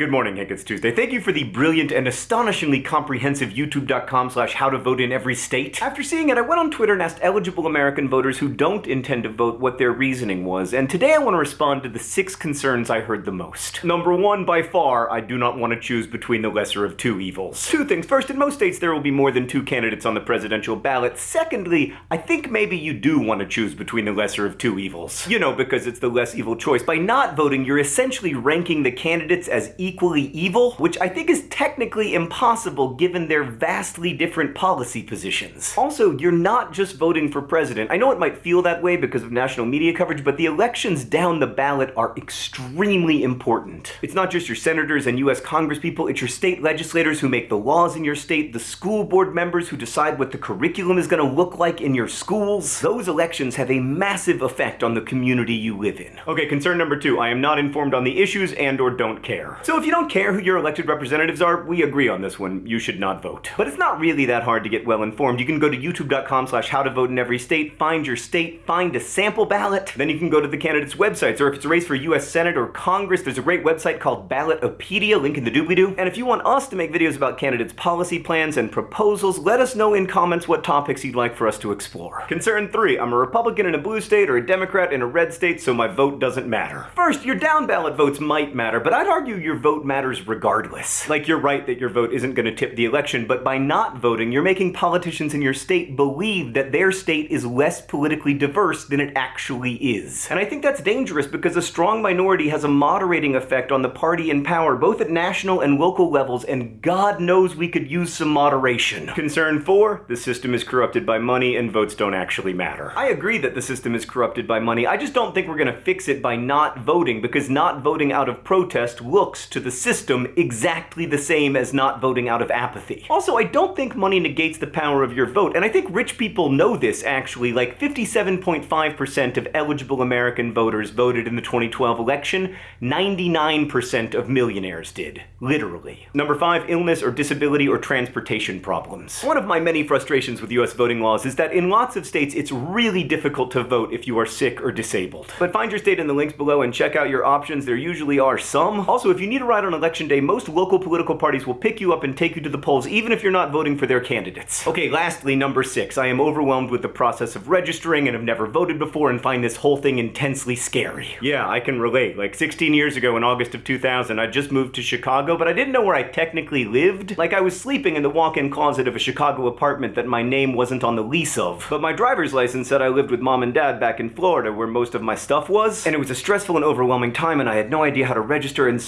Good morning, Hank. It's Tuesday. Thank you for the brilliant and astonishingly comprehensive youtube.com slash how to vote in every state. After seeing it, I went on Twitter and asked eligible American voters who don't intend to vote what their reasoning was, and today I want to respond to the six concerns I heard the most. Number one, by far, I do not want to choose between the lesser of two evils. Two things. First, in most states there will be more than two candidates on the presidential ballot. Secondly, I think maybe you do want to choose between the lesser of two evils. You know, because it's the less evil choice. By not voting, you're essentially ranking the candidates as equally evil, which I think is technically impossible given their vastly different policy positions. Also, you're not just voting for president. I know it might feel that way because of national media coverage, but the elections down the ballot are extremely important. It's not just your senators and US congresspeople, it's your state legislators who make the laws in your state, the school board members who decide what the curriculum is going to look like in your schools. Those elections have a massive effect on the community you live in. Okay, concern number two, I am not informed on the issues and or don't care. So if you don't care who your elected representatives are, we agree on this one. You should not vote. But it's not really that hard to get well informed. You can go to youtube.com slash how to vote in every state, find your state, find a sample ballot. Then you can go to the candidates' websites, or if it's a race for US Senate or Congress, there's a great website called Ballotpedia, link in the doobly-doo. And if you want us to make videos about candidates' policy plans and proposals, let us know in comments what topics you'd like for us to explore. Concern three, I'm a Republican in a blue state or a Democrat in a red state, so my vote doesn't matter. First, your down ballot votes might matter, but I'd argue your vote matters regardless. Like, you're right that your vote isn't going to tip the election, but by not voting, you're making politicians in your state believe that their state is less politically diverse than it actually is. And I think that's dangerous because a strong minority has a moderating effect on the party in power, both at national and local levels, and God knows we could use some moderation. Concern four, the system is corrupted by money and votes don't actually matter. I agree that the system is corrupted by money, I just don't think we're gonna fix it by not voting, because not voting out of protest looks to the system exactly the same as not voting out of apathy. Also, I don't think money negates the power of your vote, and I think rich people know this actually, like 57.5% of eligible American voters voted in the 2012 election, 99% of millionaires did. Literally. Number five, illness or disability or transportation problems. One of my many frustrations with US voting laws is that in lots of states it's really difficult to vote if you are sick or disabled. But find your state in the links below and check out your options, there usually are some. Also, if you need a ride on election day, most local political parties will pick you up and take you to the polls even if you're not voting for their candidates. Okay, lastly, number six, I am overwhelmed with the process of registering and have never voted before and find this whole thing intensely scary. Yeah, I can relate. Like 16 years ago in August of 2000, I just moved to Chicago, but I didn't know where I technically lived. Like I was sleeping in the walk-in closet of a Chicago apartment that my name wasn't on the lease of. But my driver's license said I lived with mom and dad back in Florida where most of my stuff was, and it was a stressful and overwhelming time and I had no idea how to register and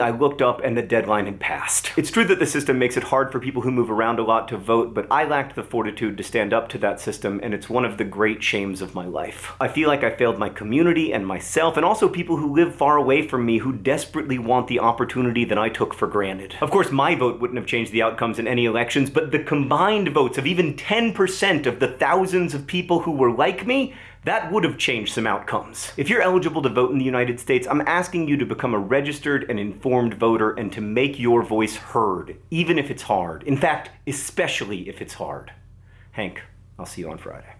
I looked up and the deadline had passed. It's true that the system makes it hard for people who move around a lot to vote, but I lacked the fortitude to stand up to that system and it's one of the great shames of my life. I feel like I failed my community and myself and also people who live far away from me who desperately want the opportunity that I took for granted. Of course, my vote wouldn't have changed the outcomes in any elections, but the combined votes of even 10% of the thousands of people who were like me that would have changed some outcomes. If you're eligible to vote in the United States, I'm asking you to become a registered and informed voter and to make your voice heard, even if it's hard. In fact, especially if it's hard. Hank, I'll see you on Friday.